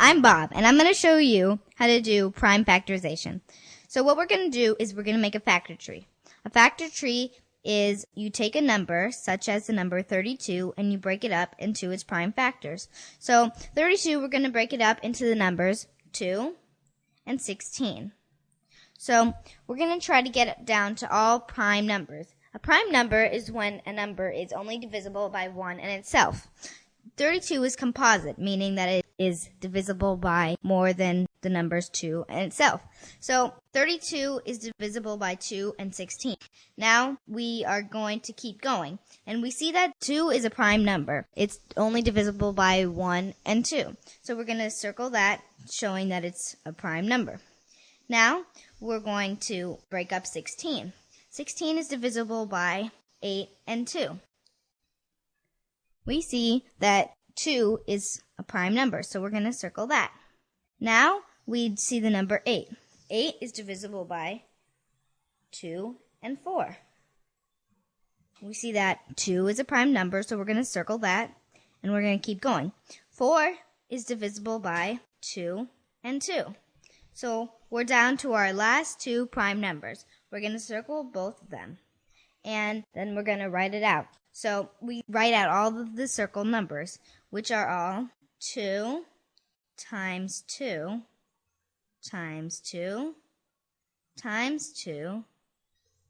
I'm Bob, and I'm going to show you how to do prime factorization. So what we're going to do is we're going to make a factor tree. A factor tree is you take a number, such as the number 32, and you break it up into its prime factors. So 32, we're going to break it up into the numbers 2 and 16. So we're going to try to get it down to all prime numbers. A prime number is when a number is only divisible by 1 in itself. 32 is composite, meaning that it is divisible by more than the numbers 2 and itself. So 32 is divisible by 2 and 16. Now we are going to keep going. And we see that 2 is a prime number. It's only divisible by 1 and 2. So we're going to circle that, showing that it's a prime number. Now we're going to break up 16. 16 is divisible by 8 and 2. We see that 2 is a prime number, so we're going to circle that. Now we see the number 8. 8 is divisible by 2 and 4. We see that 2 is a prime number, so we're going to circle that, and we're going to keep going. 4 is divisible by 2 and 2. So we're down to our last two prime numbers. We're going to circle both of them. And then we're going to write it out. So we write out all of the circle numbers, which are all 2 times 2 times 2 times 2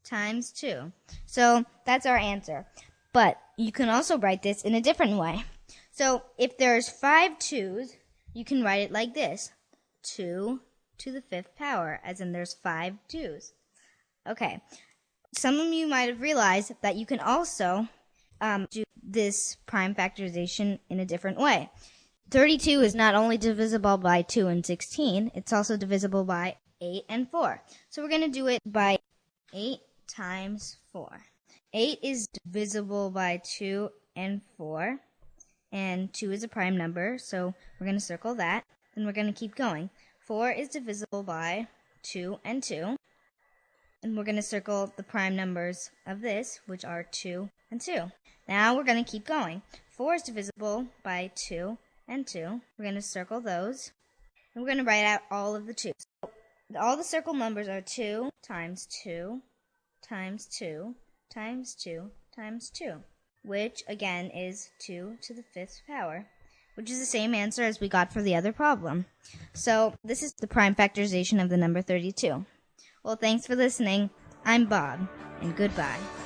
times 2. So that's our answer. But you can also write this in a different way. So if there's five twos, you can write it like this. 2 to the fifth power, as in there's five twos. Okay. Some of you might have realized that you can also um, do this prime factorization in a different way. 32 is not only divisible by 2 and 16, it's also divisible by 8 and 4. So we're going to do it by 8 times 4. 8 is divisible by 2 and 4, and 2 is a prime number, so we're going to circle that, and we're going to keep going. 4 is divisible by 2 and 2, and we're going to circle the prime numbers of this, which are 2 and 2. Now we're going to keep going. 4 is divisible by 2 and 2. We're going to circle those. And we're going to write out all of the 2s. So all the circle numbers are 2 times 2 times 2 times 2 times 2, which again is 2 to the fifth power, which is the same answer as we got for the other problem. So this is the prime factorization of the number 32. Well, thanks for listening. I'm Bob, and goodbye.